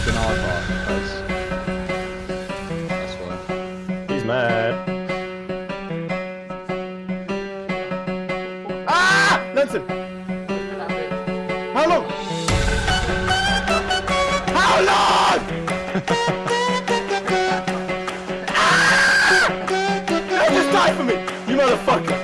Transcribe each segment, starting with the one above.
He's an oddball. That's, that's what. He's mad. Ah! listen. How long? How long? ah! Just die for me, you motherfucker!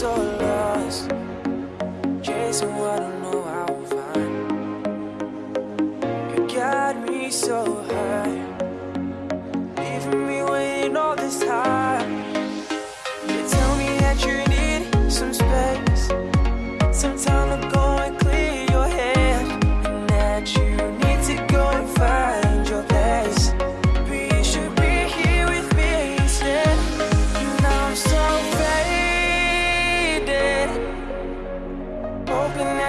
so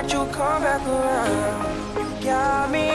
that you come back around. You got me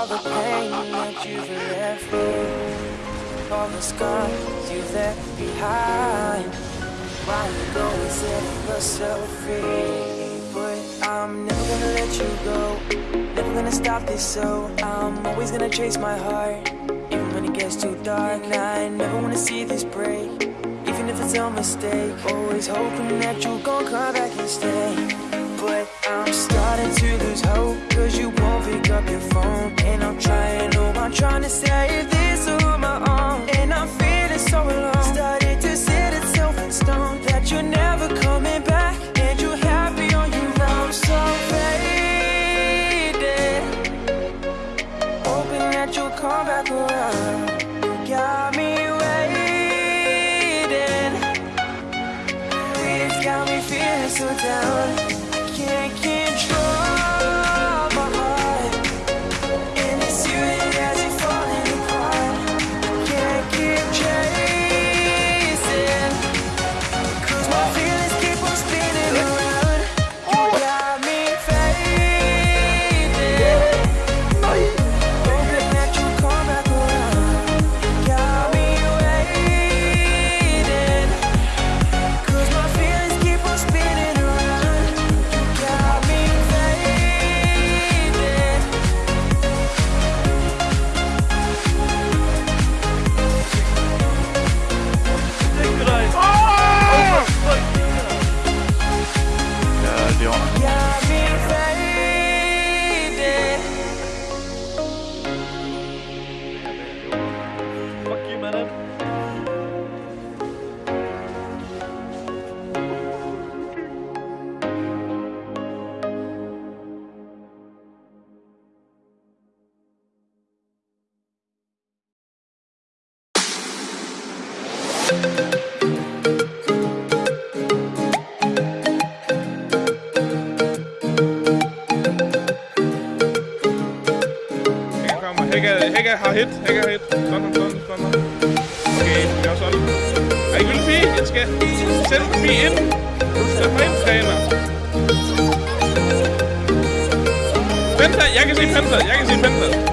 All the pain that you've left me. All the scars you left behind. Why you go set yourself free? But I'm never gonna let you go. Never gonna stop this so I'm always gonna chase my heart. Even when it gets too dark And I never wanna see this break. Even if it's a mistake Always hoping that you'll come back and stay. But I'm starting to lose hope, cause you won't pick up your phone. And I'm trying, oh, I'm trying to save this on my own. And I'm feeling so alone. Started to set itself in stone that you're never coming back. And you're happy on your own, so faded. Hoping that you'll come back around. You got me waiting. It's got me feeling so down. Har hit. jeg har hit. Sådan, sådan, sådan. Okay, jeg er sådan. Er I vildt fint? jeg skal sætte Gylfi ind. Sæt mig ind, træner. Penta, jeg kan se Penta. Jeg kan se Penta.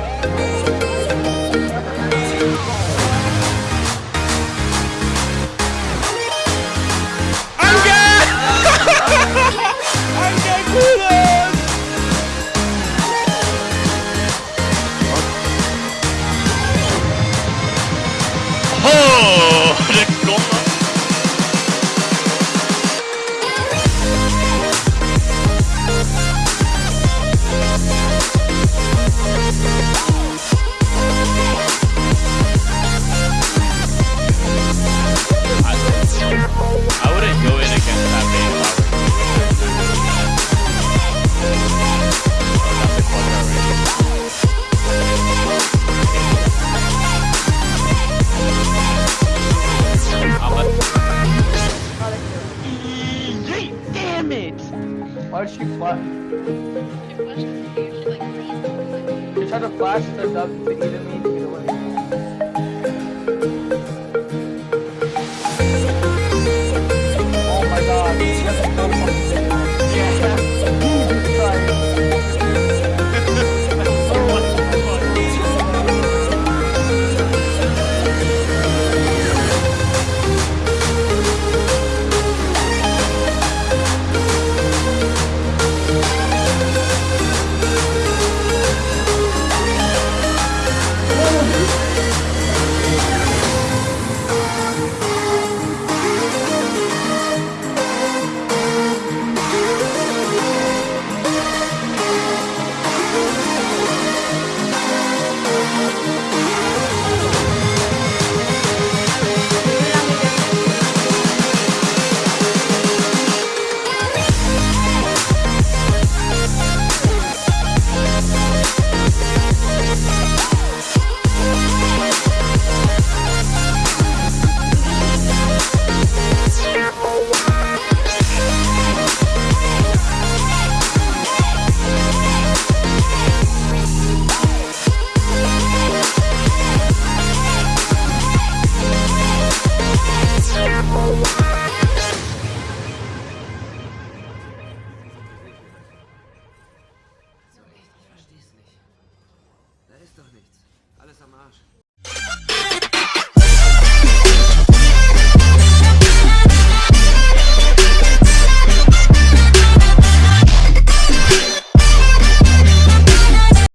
Why did she flash? She tried to flash the dub to me to get away.